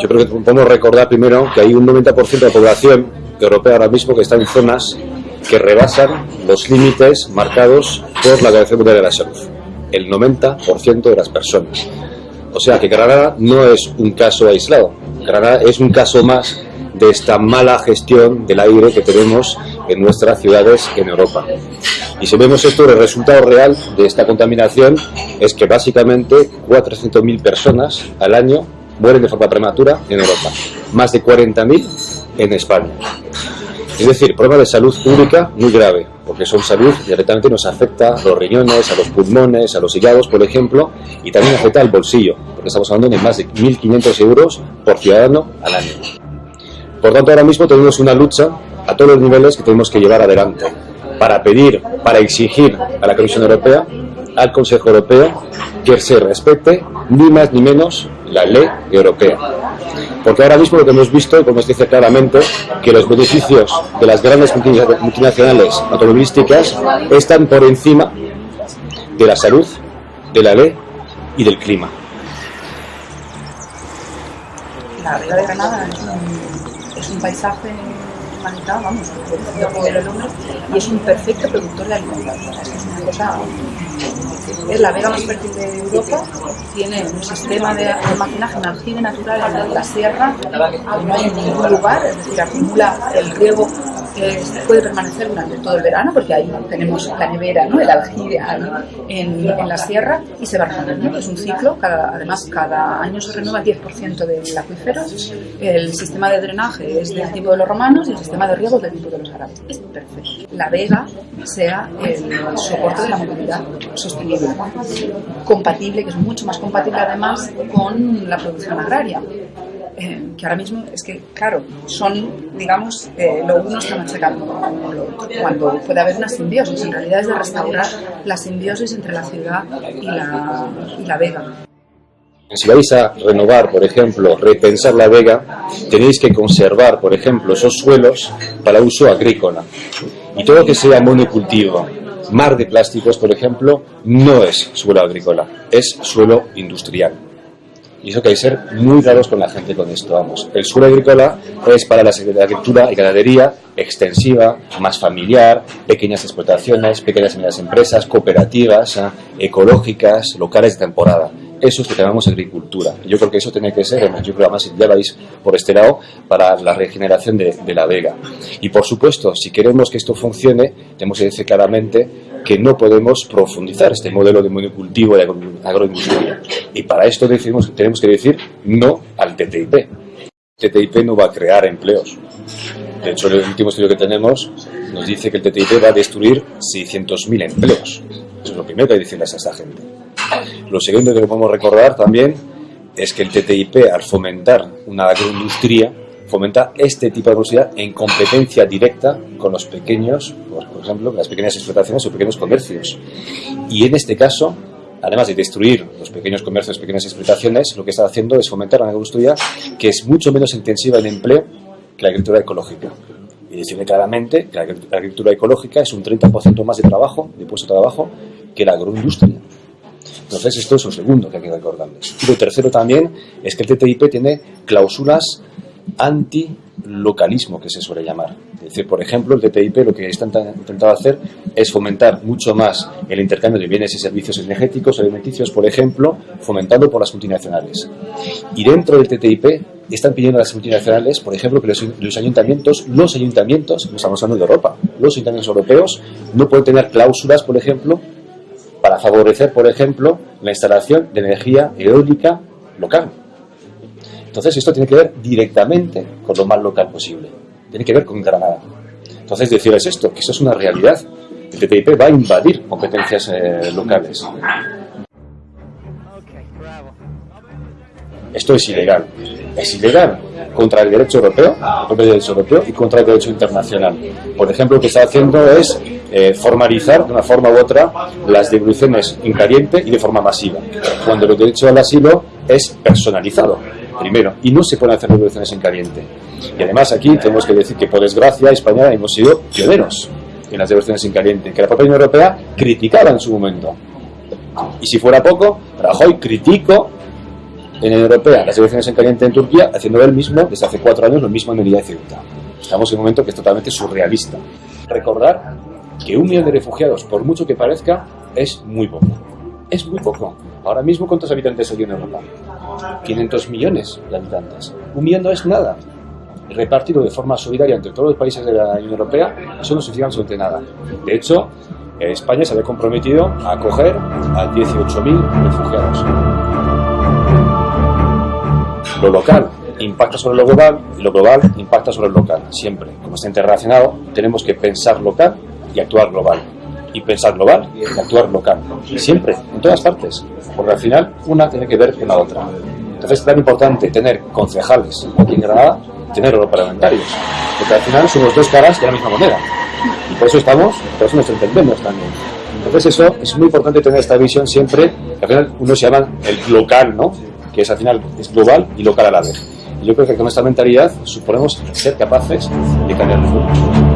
Yo creo que podemos recordar primero que hay un 90% de la población europea ahora mismo que está en zonas que rebasan los límites marcados por la Organización Mundial de la Salud. El 90% de las personas. O sea que Granada no es un caso aislado. Granada es un caso más de esta mala gestión del aire que tenemos en nuestras ciudades en Europa. Y si vemos esto, el resultado real de esta contaminación es que básicamente 400.000 personas al año mueren de forma prematura en Europa, más de 40.000 en España. Es decir, problema de salud pública muy grave, porque son salud directamente nos afecta a los riñones, a los pulmones, a los hígados, por ejemplo, y también afecta al bolsillo, porque estamos hablando de más de 1.500 euros por ciudadano al año. Por tanto, ahora mismo tenemos una lucha a todos los niveles que tenemos que llevar adelante para pedir, para exigir a la Comisión Europea, al Consejo Europeo, que se respete ni más ni menos la ley europea. Porque ahora mismo lo que hemos visto, como se dice claramente, que los beneficios de las grandes multinacionales automovilísticas están por encima de la salud, de la ley y del clima. La Vega de Granada es un paisaje y es un perfecto productor de alimentos. Es una cosa es la vega más fértil de Europa, tiene un sistema de almacenaje, un aljibe natural en la sierra, no hay ningún lugar, es decir, acumula el riego que puede permanecer durante todo el verano, porque ahí tenemos la nevera, ¿no? el aljibe en, en, la sierra, y se va renovando. Es un ciclo, cada, además cada año se renueva el 10% del acuífero, el sistema de drenaje es del tipo de los romanos y el sistema de riego es del tipo de los árabes. Es perfecto. La vega sea el soporte de la movilidad sostenible, compatible, que es mucho más compatible además con la producción agraria. Eh, que ahora mismo es que, claro, son, digamos, eh, lo uno está machacando cuando puede haber una simbiosis. En realidad es de restaurar la simbiosis entre la ciudad y la, y la vega. Si vais a renovar, por ejemplo, repensar la vega, tenéis que conservar, por ejemplo, esos suelos para uso agrícola. Y todo lo que sea monocultivo, mar de plásticos, por ejemplo, no es suelo agrícola, es suelo industrial. Y eso que hay que ser muy raros con la gente con esto, vamos. El suelo agrícola es para la agricultura y ganadería extensiva, más familiar, pequeñas explotaciones, pequeñas y medianas empresas, cooperativas, ¿eh? ecológicas, locales de temporada. Eso es lo que llamamos agricultura. Yo creo que eso tiene que ser, yo creo además ya lo por este lado, para la regeneración de, de la vega. Y por supuesto, si queremos que esto funcione, tenemos que decir claramente que no podemos profundizar este modelo de monocultivo de agroindustria. Y para esto decimos, tenemos que decir no al TTIP. TTIP no va a crear empleos. De hecho, el último estudio que tenemos nos dice que el TTIP va a destruir 600.000 empleos. Eso es lo primero que hay que decirles a esta gente. Lo segundo que podemos recordar también es que el TTIP, al fomentar una agroindustria, fomenta este tipo de velocidad en competencia directa con los pequeños, por ejemplo, las pequeñas explotaciones o pequeños comercios. Y en este caso, además de destruir los pequeños comercios, pequeñas explotaciones, lo que está haciendo es fomentar una agricultura que es mucho menos intensiva en empleo que la agricultura ecológica. Y decirle claramente que la agricultura ecológica es un 30% más de trabajo, de puesto de trabajo, que la agroindustria. Entonces, esto es lo segundo que hay que recordarles. Y lo tercero también es que el TTIP tiene cláusulas anti-localismo, que se suele llamar. Es decir, por ejemplo, el TTIP lo que está intentado hacer es fomentar mucho más el intercambio de bienes y servicios energéticos, alimenticios, por ejemplo, fomentado por las multinacionales. Y dentro del TTIP están pidiendo a las multinacionales, por ejemplo, que los, ayuntamientos, los ayuntamientos, no estamos hablando de Europa, los ayuntamientos europeos no pueden tener cláusulas, por ejemplo, para favorecer, por ejemplo, la instalación de energía eólica local. Entonces esto tiene que ver directamente con lo más local posible. Tiene que ver con Granada. Entonces decirles esto, que eso es una realidad. El TTIP va a invadir competencias eh, locales. Esto es ilegal. Es ilegal contra el derecho europeo, el derecho europeo y contra el derecho internacional. Por ejemplo, lo que está haciendo es eh, formalizar de una forma u otra las devoluciones en caliente y de forma masiva, cuando el derecho al asilo es personalizado primero, y no se pueden hacer revoluciones en caliente. Y además aquí tenemos que decir que por desgracia España hemos sido pioneros en las revoluciones en caliente, que la propia Unión Europea criticaba en su momento. Y si fuera poco, Rajoy criticó en la Europea las elecciones en caliente en Turquía, haciendo él mismo, desde hace cuatro años, lo mismo en Melilla y Ceuta. Estamos en un momento que es totalmente surrealista. Recordar que un millón de refugiados, por mucho que parezca, es muy poco. Es muy poco. Ahora mismo, ¿cuántos habitantes hay en Europa? 500 millones de habitantes. Un millón no es nada. Repartido de forma solidaria entre todos los países de la Unión Europea, eso no significa absolutamente nada. De hecho, España se había comprometido a acoger a 18.000 refugiados. Lo local impacta sobre lo global y lo global impacta sobre lo local. Siempre, como está interrelacionado, tenemos que pensar local y actuar global. Y pensar global y actuar local. Siempre, en todas partes. Porque al final una tiene que ver con la otra. Entonces es tan importante tener concejales aquí en Granada tener europarlamentarios. Porque al final son los dos caras de la misma moneda. Y por eso estamos, por eso nos entendemos también. Entonces eso es muy importante tener esta visión siempre, al final uno se llama el local, ¿no? Que es al final es global y local a la vez. Yo creo que con esta mentalidad suponemos ser capaces de cambiar el mundo.